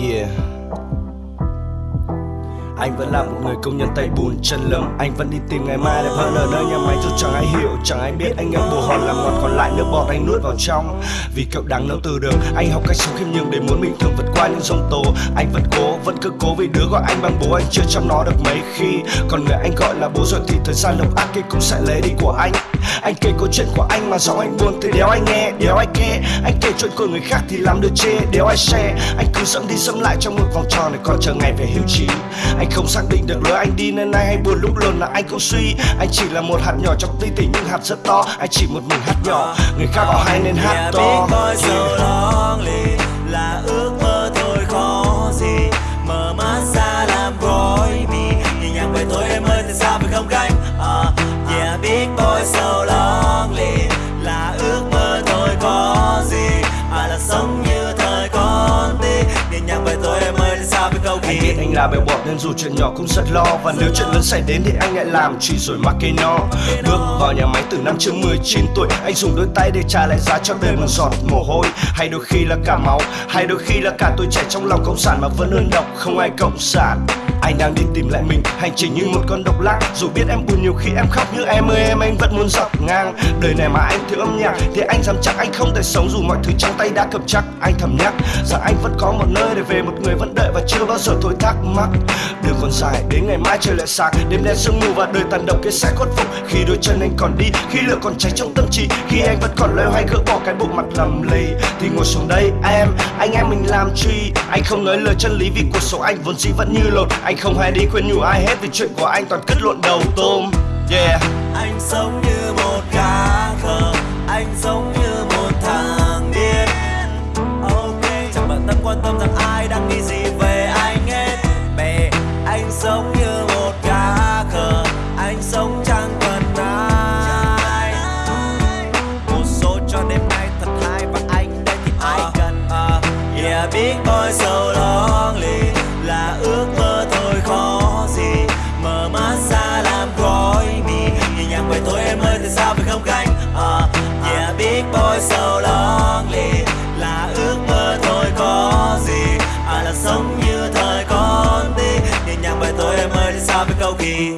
Yeah anh vẫn là một người công nhân tay bùn chân lấm Anh vẫn đi tìm ngày mai đẹp hơn ở nơi nhà máy Dù chẳng ai hiểu, chẳng ai biết. Anh ngậm bồ hòn làm ngọt còn lại nước bọt anh nuốt vào trong. Vì cậu đáng nấu từ đường Anh học cách sống khiêm nhường để muốn mình thường vượt qua những giông tố. Anh vẫn cố, vẫn cứ cố vì đứa gọi anh bằng bố Anh chưa chăm nó được mấy khi. Còn người anh gọi là bố rồi thì thời gian độc ác kia cũng sẽ lấy đi của anh. Anh kể câu chuyện của anh mà giọng anh buồn thì đéo anh nghe đéo anh nghe. Anh kể chuyện của người khác thì làm được chê đéo ai share. Anh cứ dẫm đi dẫm lại trong một vòng tròn để còn chờ ngày về hưu trí. Anh không xác định được lối anh đi nên nay hay buồn lúc lớn là anh cũng suy. Anh chỉ là một hạt nhỏ trong tí tỉ nhưng hạt rất to. Anh chỉ một mình hát nhỏ. Người khác họ hay nên hát to. Yeah. là ước mơ thôi khó gì. Mở mắt ra làm gói mi. Nhìn nhàng về tôi em ơi tại sao phải không gánh uh, ờ, yeah big boy so lonely là ước với câu anh biết anh là bèo bọt nên dù chuyện nhỏ cũng rất lo. Và nếu chuyện lớn xảy đến thì anh lại làm chỉ rồi mắc cây no. Bước vào nhà máy từ năm chưa 19 tuổi, anh dùng đôi tay để trả lại giá cho đời một giọt mồ hôi. Hay đôi khi là cả máu, hay đôi khi là cả tuổi trẻ trong lòng cộng sản mà vẫn đơn độc không ai cộng sản anh đang đi tìm lại mình hành trình như một con độc lắc dù biết em buồn nhiều khi em khóc, nhưng em ơi, em, anh vẫn muốn dọc ngang. Đời này mà anh thiếu âm nhạc, thì anh dám chắc anh không thể sống dù mọi thứ trong tay đã cầm chắc. Anh thầm nhắc rằng anh vẫn có một nơi để về, một người vẫn đợi và chưa bao giờ thôi thắc mắc. Đường còn dài, đến ngày mai trời lại sáng, đêm đen sương mù và đời tàn độc kia sẽ khuất phục. Khi đôi chân anh còn đi, khi lửa còn cháy trong tâm trí, khi anh vẫn còn loay hoay gỡ bỏ cái bộ mặt lầm lì thì ngồi xuống đây em, anh em mình làm chi anh không nói lời chân lý vì cuộc sống anh vốn dĩ vẫn như lột anh không hay đi khuyên nhủ ai hết vì chuyện của anh toàn cất lộn đầu tôm. Yeah. Anh sống như một cá khờ Anh sống như một thằng điên. Ok Chẳng bận tâm quan tâm rằng ai đang nghĩ gì về anh hết. Bè Anh sống như một cá khờ Anh sống chẳng cần ai. Một số cho đêm nay thật hay Và anh đây thì ai cần uh, Yeah big boy so sao phải không canh uh, Yeah big boy so lonely. Là ước mơ thôi có gì? À là sống như thời con đi. Nhìn nhàng bài tôi em ơi tại sao với câu kỳ